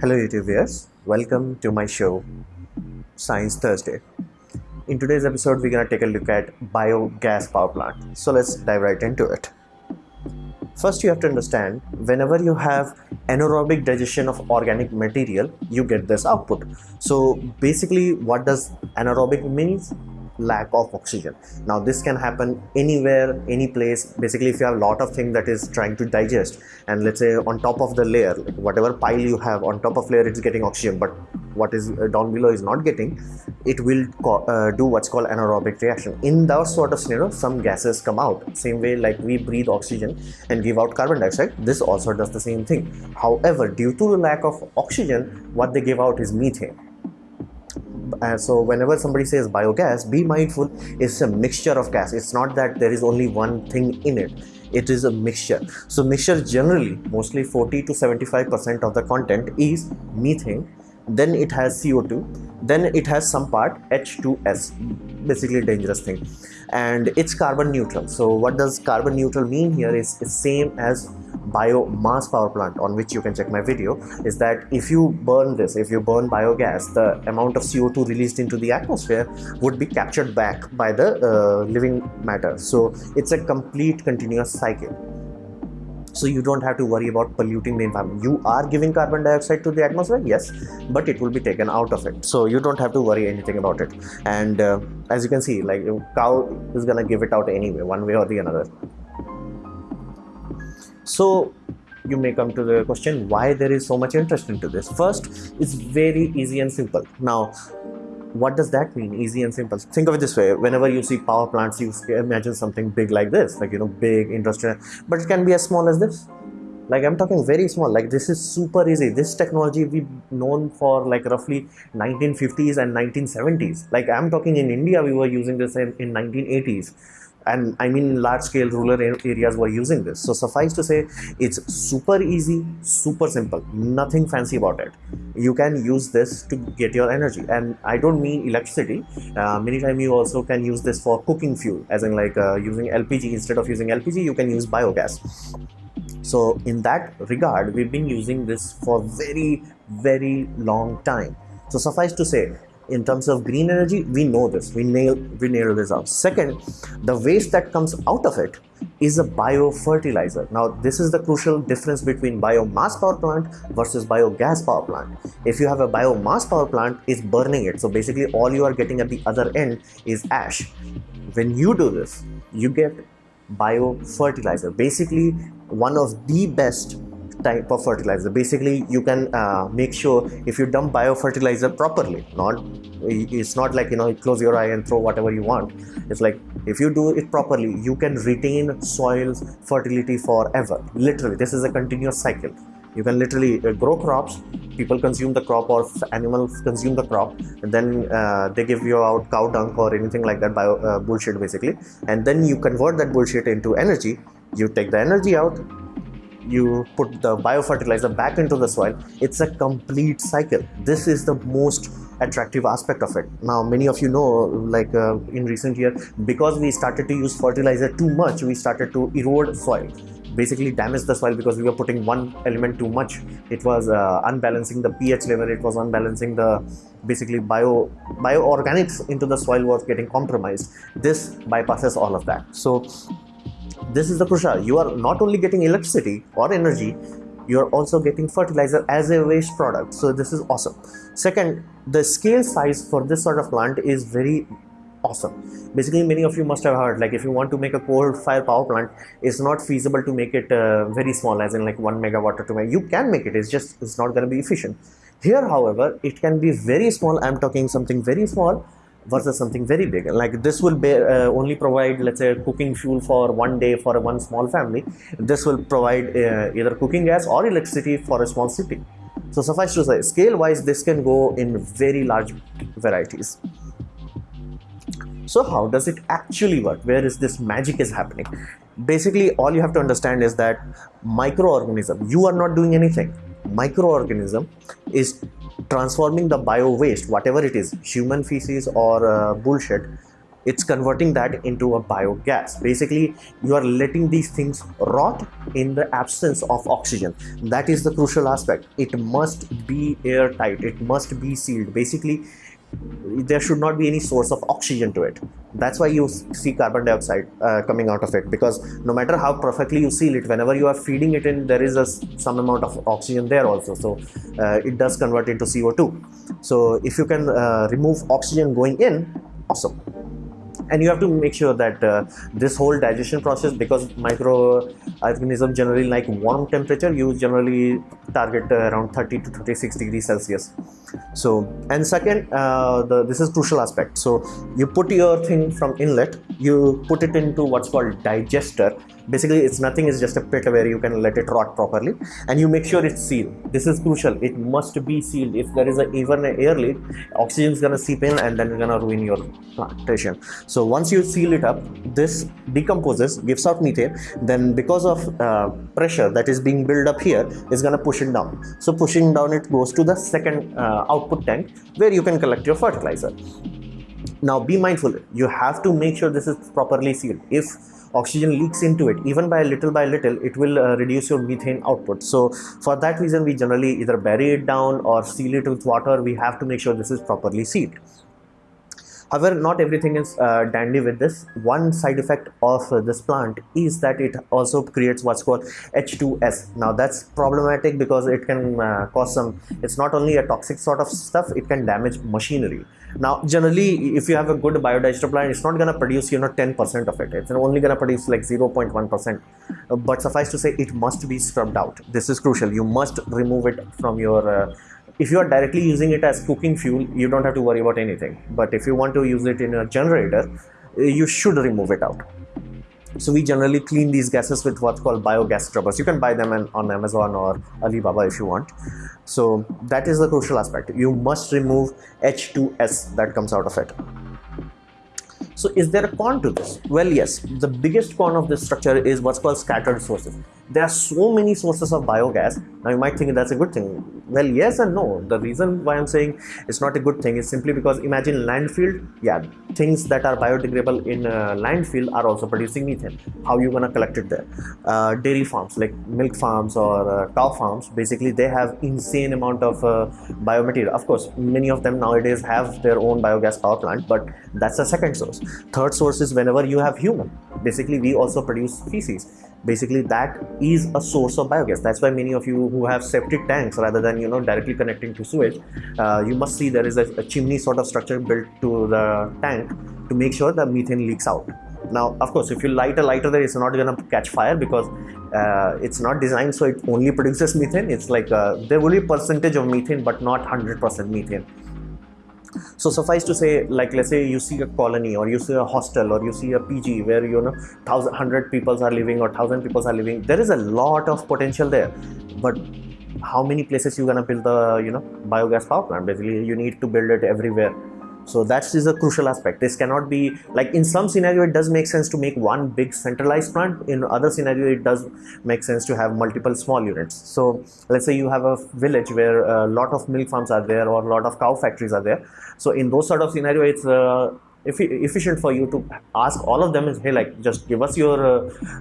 Hello YouTube viewers, welcome to my show Science Thursday. In today's episode, we're gonna take a look at biogas power plant. So let's dive right into it. First, you have to understand whenever you have anaerobic digestion of organic material, you get this output. So basically, what does anaerobic means? Lack of oxygen. Now this can happen anywhere any place. Basically if you have a lot of thing that is trying to digest and let's say on top of the layer like whatever pile you have on top of layer it's getting oxygen but what is uh, down below is not getting it will uh, do what's called anaerobic reaction. In that sort of scenario some gases come out. Same way like we breathe oxygen and give out carbon dioxide this also does the same thing. However due to the lack of oxygen what they give out is methane uh, so whenever somebody says biogas be mindful it's a mixture of gas. It's not that there is only one thing in it. It is a mixture. So mixture generally mostly 40 to 75 percent of the content is methane then it has co2 then it has some part h2s basically dangerous thing. And it's carbon neutral. So what does carbon neutral mean here is, is same as biomass power plant on which you can check my video is that if you burn this if you burn biogas the amount of co2 released into the atmosphere would be captured back by the uh, living matter. So it's a complete continuous cycle so you don't have to worry about polluting the environment. You are giving carbon dioxide to the atmosphere yes but it will be taken out of it. So you don't have to worry anything about it. And uh, as you can see like cow is gonna give it out anyway one way or the another. So you may come to the question why there is so much interest into this? First it's very easy and simple. Now what does that mean? Easy and simple. Think of it this way. Whenever you see power plants you imagine something big like this like you know big industrial but it can be as small as this. Like i'm talking very small. Like this is super easy. This technology we've known for like roughly 1950s and 1970s like i'm talking in india we were using this in, in 1980s and I mean large scale rural areas were using this. So suffice to say, it's super easy, super simple, nothing fancy about it. You can use this to get your energy, and I don't mean electricity. Uh, many times you also can use this for cooking fuel, as in like uh, using LPG instead of using LPG, you can use biogas. So in that regard, we've been using this for very, very long time. So suffice to say, in terms of green energy we know this. We nail we nail this out. Second the waste that comes out of it is a biofertilizer. Now this is the crucial difference between biomass power plant versus biogas power plant. If you have a biomass power plant is burning it. So basically all you are getting at the other end is ash. When you do this you get biofertilizer. Basically one of the best type of fertilizer. Basically you can uh, make sure if you dump biofertilizer properly not it's not like you know close your eye and throw whatever you want. It's like if you do it properly you can retain soil's fertility forever. Literally this is a continuous cycle. You can literally uh, grow crops people consume the crop or animals consume the crop and then uh, they give you out cow dung or anything like that bio uh, bullshit basically. And then you convert that bullshit into energy. You take the energy out you put the biofertilizer back into the soil it's a complete cycle. This is the most attractive aspect of it. Now many of you know like uh, in recent year because we started to use fertilizer too much we started to erode soil. Basically damage the soil because we were putting one element too much. It was uh, unbalancing the ph level it was unbalancing the basically bio bioorganics into the soil was getting compromised. This bypasses all of that. So this is the crucial you are not only getting electricity or energy you are also getting fertilizer as a waste product. So this is awesome. Second the scale size for this sort of plant is very awesome. Basically many of you must have heard like if you want to make a coal fire power plant it's not feasible to make it uh, very small as in like one megawatt or two you can make it it's just it's not going to be efficient. Here however it can be very small i'm talking something very small versus something very big. Like this will be, uh, only provide let's say cooking fuel for one day for one small family. This will provide uh, either cooking gas or electricity for a small city. So suffice to say scale wise this can go in very large varieties. So how does it actually work? Where is this magic is happening? Basically all you have to understand is that microorganism you are not doing anything. Microorganism is transforming the bio waste whatever it is human feces or uh, bullshit it's converting that into a biogas. Basically you are letting these things rot in the absence of oxygen. That is the crucial aspect. It must be airtight. It must be sealed. Basically there should not be any source of oxygen to it. That's why you see carbon dioxide uh, coming out of it because no matter how perfectly you seal it whenever you are feeding it in there is a, some amount of oxygen there also. So uh, it does convert into co2 so if you can uh, remove oxygen going in awesome. And you have to make sure that uh, this whole digestion process because microorganisms generally like warm temperature you generally target uh, around 30 to 36 degrees celsius so and second uh, the, this is crucial aspect. So you put your thing from inlet you put it into what's called digester. Basically it's nothing it's just a pit where you can let it rot properly. And you make sure it's sealed. This is crucial. It must be sealed. If there is a, even an air leak oxygen is gonna seep in and then it's gonna ruin your plantation. So once you seal it up this decomposes gives out methane. Then because of uh, pressure that is being built up here is gonna push it down. So pushing down it goes to the second uh, output tank where you can collect your fertilizer. Now be mindful. You have to make sure this is properly sealed. If oxygen leaks into it even by little by little it will uh, reduce your methane output. So for that reason we generally either bury it down or seal it with water. We have to make sure this is properly sealed However, not everything is uh, dandy with this. One side effect of uh, this plant is that it also creates what's called H2S. Now that's problematic because it can uh, cause some, it's not only a toxic sort of stuff, it can damage machinery. Now, generally, if you have a good biodigester plant, it's not going to produce, you know, 10% of it. It's only going to produce like 0.1%. But suffice to say, it must be scrubbed out. This is crucial. You must remove it from your uh, if you are directly using it as cooking fuel you don't have to worry about anything. But if you want to use it in a generator eh, you should remove it out. So we generally clean these gases with what's called biogas scrubbers. You can buy them on amazon or alibaba if you want. So that is the crucial aspect. You must remove h2s that comes out of it. So is there a con to this? Well yes. The biggest con of this structure is what's called scattered sources there are so many sources of biogas. Now you might think that's a good thing. Well yes and no. The reason why i'm saying it's not a good thing is simply because imagine landfill. Yeah things that are biodegradable in uh, landfill are also producing methane. How you gonna collect it there? Uh, dairy farms like milk farms or uh, cow farms basically they have insane amount of uh, biomaterial. Of course many of them nowadays have their own biogas power plant but that's the second source. Third source is whenever you have human. Basically we also produce feces basically that is a source of biogas. That's why many of you who have septic tanks rather than you know directly connecting to sewage uh, you must see there is a, a, chimney sort of structure built to the tank to make sure the methane leaks out. Now of course if you light a lighter there it's not to catch fire because uh, it's not designed so it only produces methane. It's like uh, there will be percentage of methane but not 100% methane so suffice to say like let's say you see a colony or you see a hostel or you see a pg where you know thousand hundred people are living or thousand people are living there is a lot of potential there. But how many places you gonna build the you know biogas power plant? Basically you need to build it everywhere so that is a crucial aspect. This cannot be like in some scenario it does make sense to make one big centralized plant. In other scenario it does make sense to have multiple small units. So let's say you have a village where a lot of milk farms are there or a lot of cow factories are there. So in those sort of scenario it's uh, efficient for you to ask all of them is hey like just give us your uh,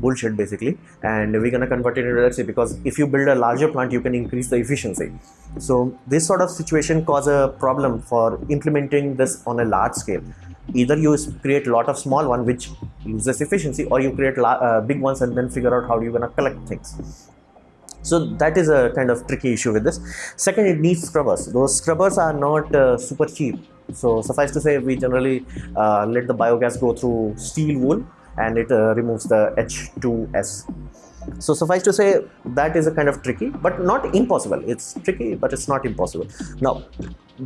bullshit basically. And we're gonna convert it into electricity because if you build a larger plant you can increase the efficiency. So this sort of situation cause a problem for implementing this on a large scale. Either you create a lot of small one which loses efficiency or you create uh, big ones and then figure out how you're gonna collect things. So that is a kind of tricky issue with this. Second it needs scrubbers. Those scrubbers are not uh, super cheap. So suffice to say we generally uh, let the biogas go through steel wool and it uh, removes the H2S. So suffice to say that is a kind of tricky but not impossible. It's tricky but it's not impossible. Now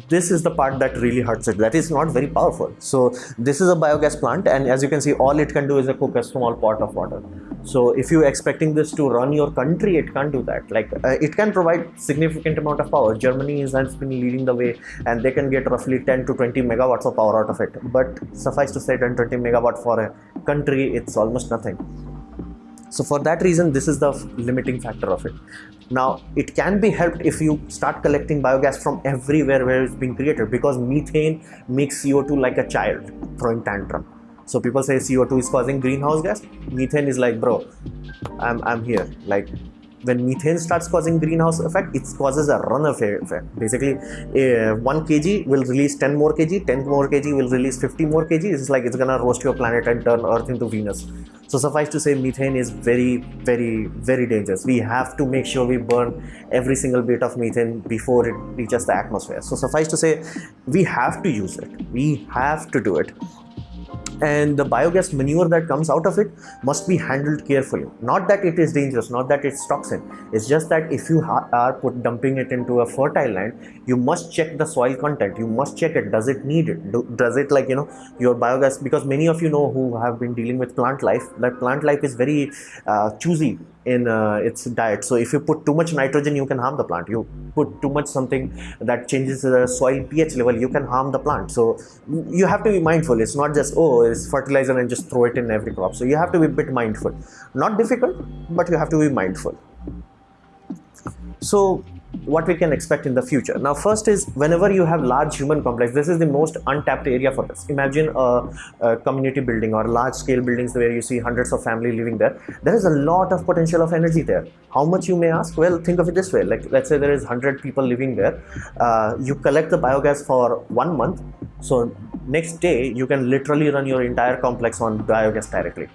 this is the part that really hurts it. That is not very powerful. So this is a biogas plant and as you can see all it can do is a cook a small pot of water. So if you're expecting this to run your country it can't do that. Like uh, it can provide significant amount of power. Germany has been leading the way and they can get roughly 10 to 20 megawatts of power out of it. But suffice to say 10 20 megawatt for a country it's almost nothing so for that reason this is the limiting factor of it. Now it can be helped if you start collecting biogas from everywhere where it's being created because methane makes co2 like a child throwing tantrum. So people say co2 is causing greenhouse gas. Methane is like bro i'm, I'm here. Like when methane starts causing greenhouse effect it causes a runaway effect. Basically uh, 1 kg will release 10 more kg 10 more kg will release 50 more kg. It's like it's gonna roast your planet and turn earth into venus so suffice to say methane is very very very dangerous. We have to make sure we burn every single bit of methane before it reaches the atmosphere. So suffice to say we have to use it. We have to do it and the biogas manure that comes out of it must be handled carefully. Not that it is dangerous not that it's toxin it's just that if you are put dumping it into a fertile land you must check the soil content. You must check it. Does it need it? Do, does it like you know your biogas? Because many of you know who have been dealing with plant life that plant life is very uh, choosy in uh, its diet. So if you put too much nitrogen you can harm the plant. You put too much something that changes the soil ph level you can harm the plant. So you have to be mindful. It's not just oh it's fertilizer and just throw it in every crop. So you have to be a bit mindful. Not difficult but you have to be mindful. So what we can expect in the future. Now, first is whenever you have large human complex, this is the most untapped area for this. Imagine a, a community building or large scale buildings where you see hundreds of family living there. There is a lot of potential of energy there. How much you may ask? Well, think of it this way. Like let's say there is 100 people living there. Uh, you collect the biogas for one month. So next day you can literally run your entire complex on biogas directly.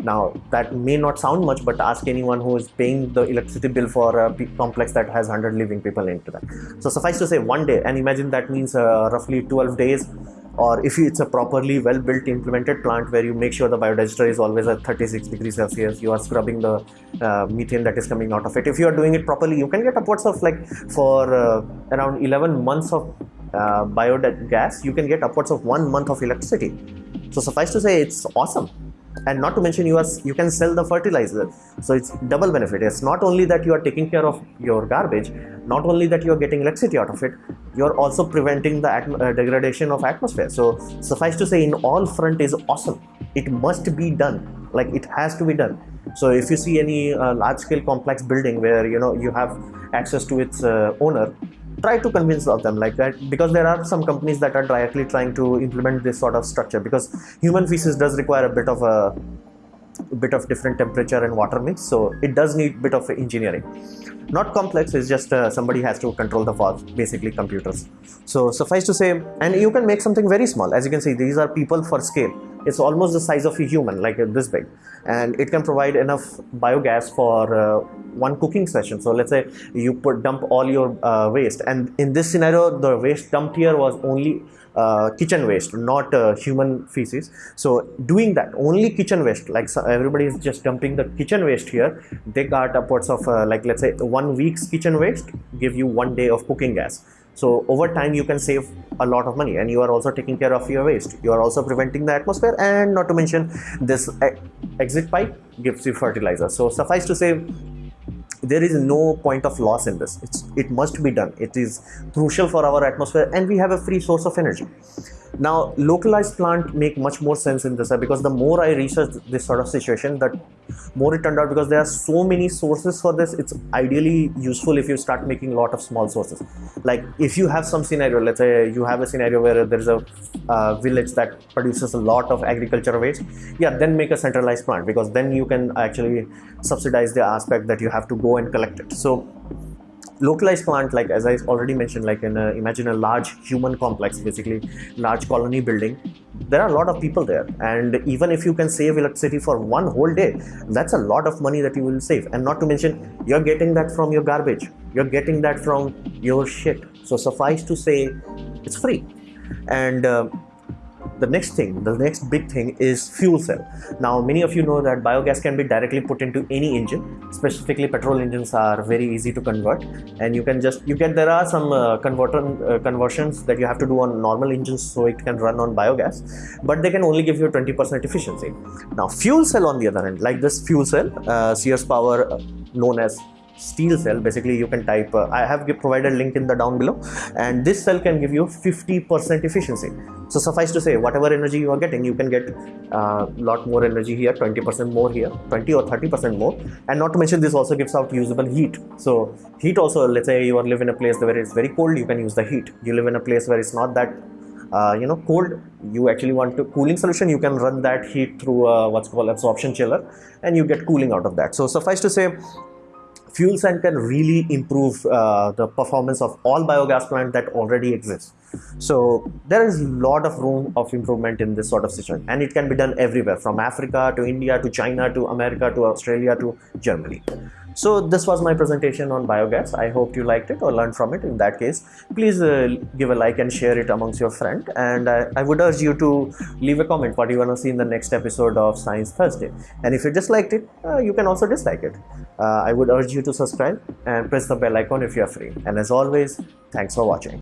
Now, that may not sound much, but ask anyone who is paying the electricity bill for a complex that has 100 living people into that. So, suffice to say, one day, and imagine that means uh, roughly 12 days, or if it's a properly well built implemented plant where you make sure the biodigester is always at 36 degrees Celsius, you are scrubbing the uh, methane that is coming out of it. If you are doing it properly, you can get upwards of like for uh, around 11 months of uh, biogas, you can get upwards of one month of electricity. So, suffice to say, it's awesome and not to mention you are you can sell the fertilizer. So it's double benefit. It's not only that you are taking care of your garbage not only that you are getting electricity out of it you're also preventing the uh, degradation of atmosphere. So suffice to say in all front is awesome. It must be done. Like it has to be done. So if you see any uh, large scale complex building where you know you have access to its uh, owner try to convince of them like that because there are some companies that are directly trying to implement this sort of structure because human feces does require a bit of a, a bit of different temperature and water mix so it does need a bit of engineering. Not complex it's just uh, somebody has to control the valve basically computers. So suffice to say and you can make something very small. As you can see these are people for scale it's almost the size of a human like this big. And it can provide enough biogas for uh, one cooking session. So let's say you put dump all your uh, waste. And in this scenario the waste dumped here was only uh, kitchen waste not uh, human feces. So doing that only kitchen waste like so everybody is just dumping the kitchen waste here. They got upwards of uh, like let's say one week's kitchen waste give you one day of cooking gas so over time you can save a lot of money and you are also taking care of your waste. You are also preventing the atmosphere and not to mention this exit pipe gives you fertilizer. So suffice to say there is no point of loss in this. It's, it must be done. It is crucial for our atmosphere and we have a free source of energy now, localized plant make much more sense in this because the more I research this sort of situation, that more it turned out because there are so many sources for this. It's ideally useful if you start making a lot of small sources. Like if you have some scenario, let's say you have a scenario where there is a uh, village that produces a lot of agricultural waste, yeah, then make a centralized plant because then you can actually subsidize the aspect that you have to go and collect it. So localized plant like as i already mentioned like in a, imagine a large human complex basically large colony building. There are a lot of people there. And even if you can save electricity for one whole day that's a lot of money that you will save. And not to mention you're getting that from your garbage. You're getting that from your shit. So suffice to say it's free. And uh, the next thing the next big thing is fuel cell. Now many of you know that biogas can be directly put into any engine. Specifically petrol engines are very easy to convert. And you can just you get there are some uh, converter uh, conversions that you have to do on normal engines so it can run on biogas. But they can only give you 20% efficiency. Now fuel cell on the other hand like this fuel cell uh, Ceres Power uh, known as SteelCell. Basically you can type uh, i have provided link in the down below. And this cell can give you 50% efficiency. So suffice to say whatever energy you are getting you can get a uh, lot more energy here 20% more here 20 or 30% more. And not to mention this also gives out usable heat. So heat also let's say you are live in a place where it's very cold you can use the heat. You live in a place where it's not that uh, you know cold you actually want to cooling solution you can run that heat through uh, what's called absorption chiller and you get cooling out of that. So suffice to say fuel cell can really improve uh, the performance of all biogas plants that already exist. So there is a lot of room of improvement in this sort of situation and it can be done everywhere from Africa to India to China to America to Australia to Germany. So this was my presentation on biogas. I hope you liked it or learned from it. In that case, please uh, give a like and share it amongst your friend. And I, I would urge you to leave a comment what you want to see in the next episode of Science Thursday. And if you disliked it, uh, you can also dislike it. Uh, I would urge you to subscribe and press the bell icon if you are free. And as always, thanks for watching.